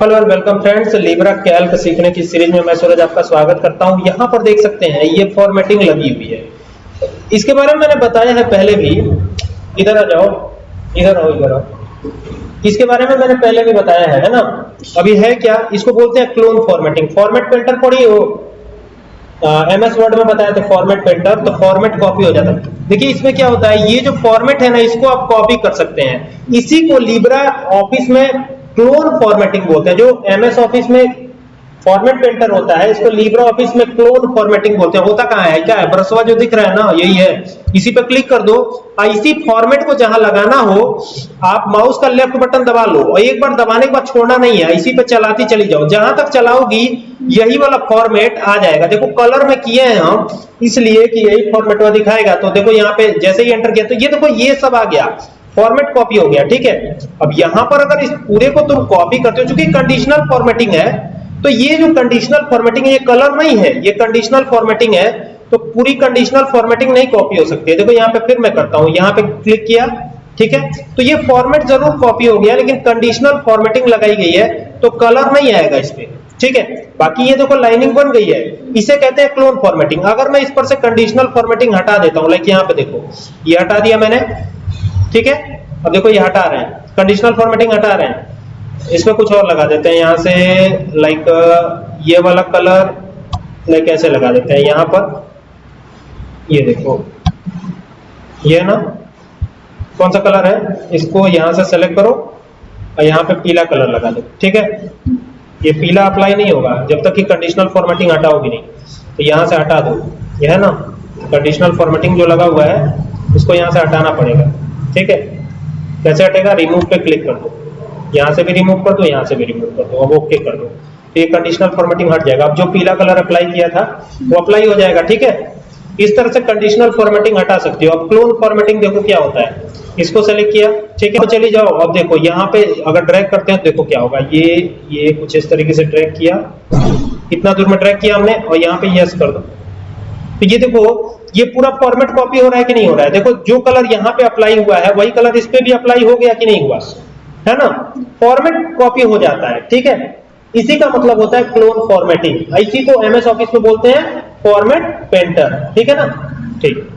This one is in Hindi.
Hello and welcome friends Libre Calc सीखने की सीरीज़ में मैं सूरज आपका स्वागत करता हूँ। यहाँ पर देख सकते हैं, ये फॉर्मेटिंग लगी हुई है। इसके बारे में मैंने बताया है पहले भी। इधर आ जाओ, इधर आओ इधर आओ। इसके बारे में मैंने पहले भी बताया है है ना? अभी है क्या? इसको बोलते हैं क्लोन फॉर्मेटिंग फॉर्मेट पेंटर पढ़ी हो एम एस वर्ड में बताया था फॉर्मेट पेंटर तो फॉर्मेट कॉपी हो जाता है देखिए, इसमें क्या होता है? ये जो फॉर्मेट है ना, इसको आप कॉपी कर सकते हैं। इसी को लिब्रा ऑफ़िस में क्लोन फॉर्मेटिंग बोलते हैं, जो एमएस ऑफ़िस में फॉर्मेट पेंटर होता है, इसको लिब्रा ऑफ़िस में क्लोन फॉर्मेटिंग बोलते हैं। होता कहाँ है? क्या है? ब्रशवा जो दिख रहा है ना, यही है। इसी पे क्लिक कर दो। इसी फॉर्मेट को जहाँ लगाना हो, आप माउस का लेफ़्ट बटन दबा लो। और एक बार दबाने के बाद छोड़ना नहीं है। इसी पे चलाती चली जाओ। जहाँ तक चलाओगी, यही वाला फॉर्मेट आ जाएगा। देखो कलर में किए हैं हम, इसलिए कि यही फॉर्मेट दिखाएगा। तो देखो, यहाँ पे जैसे ही एंटर किया तो ये देखो, ये सब आ गया। फॉर्मेट कॉपी हो गया, ठीक है? अब यहाँ पर अगर इस पूरे को तुम कॉपी करते हो, चूँकि कंडीशनल फॉर्मेटिंग है तो ये जो कंडीशनल फॉर्मेटिंग है, ये कलर नहीं है, ये कंडीशनल फॉर्मेटिंग है तो पूरी कंडीशनल फॉर्मेटिंग नहीं कॉपी हो सकती है। देखो, यहाँ पे फिर मैं करता हूँ, यहाँ पे क्लिक किया, ठीक है? तो ये फॉर्मेट ज़रूर कॉपी हो गया, लेकिन कंडीशनल फॉर्मेटिंग लगाई गई है तो कलर नहीं आएगा इस पे, ठीक है? बाकी ये देखो लाइनिंग बन गई है, इसे कहते हैं क्लोन फॉर्मेटिंग अगर मैं इस पर से कंडीशनल फॉर्मेटिंग हटा देता हूँ लाइक यहाँ पे देखो, ये हटा दिया मैंने ठीक है? अब देखो, ये हटा रहे हैं। कंडीशनल फॉर्मेटिंग हटा रहे हैं। इसमें कुछ और लगा देते हैं। यहाँ से लाइक ये वाला कलर लाइक ऐसे लगा देते हैं। यहाँ पर, ये देखो। ये ना, कौन सा कलर है? इसको यहाँ से सेलेक्ट करो और यहाँ पे पीला कलर लगा दो। ठीक है? ये पीला अप्लाई नहीं होगा, जब तक कि कंडीशनल फॉर्मेटिंग हटाओगी नहीं। तो यहाँ से हटा दो। यह है ना? कंडीशनल फॉर्मेटिंग जो लगा हुआ है, उसको यहाँ से हटाना पड़ेगा। ठीक है? कैसे हटेगा? रिमूव पे क्लिक कर दो। यहाँ से भी रिमूव कर दो, यहाँ से भी रिमूव कर दो। अब ओके कर दो। तो ये कंडीशनल फॉर्मेटिंग हट जाएगा। अब जो पीला कलर अप्लाई किया था, वो अप्लाई हो जाएगा, ठीक है? इस तरह से कंडीशनल फॉर्मेटिंग हटा सकते हो। अब क्लोन फॉर्मेटिंग देखो क्या होता है। इसको सेलेक्ट किया, ठीक है? तो चली जाओ। अब देखो, यहाँ पे अगर ड्रैग करते हैं तो देखो क्या होगा। ये ये कुछ इस तरीके से ड्रैग किया। कितना दूर में ड्रैग किया हमने और यहाँ पे यस कर दो। तो ये देखो ये पूरा फॉर्मेट कॉपी हो रहा है कि नहीं हो रहा है? देखो, जो कलर यहाँ पे अप्लाई हुआ है, वही कलर इस पे भी अप्लाई हो गया कि नहीं हुआ? है ना? फॉर्मेट कॉपी हो जाता है, ठीक है? इसी का मतलब होता है क्लोन फॉर्मेटिंग इसी को एमएस ऑफ़िस में बोलते हैं फॉर्मेट पेंटर ठीक है ना? ठीक।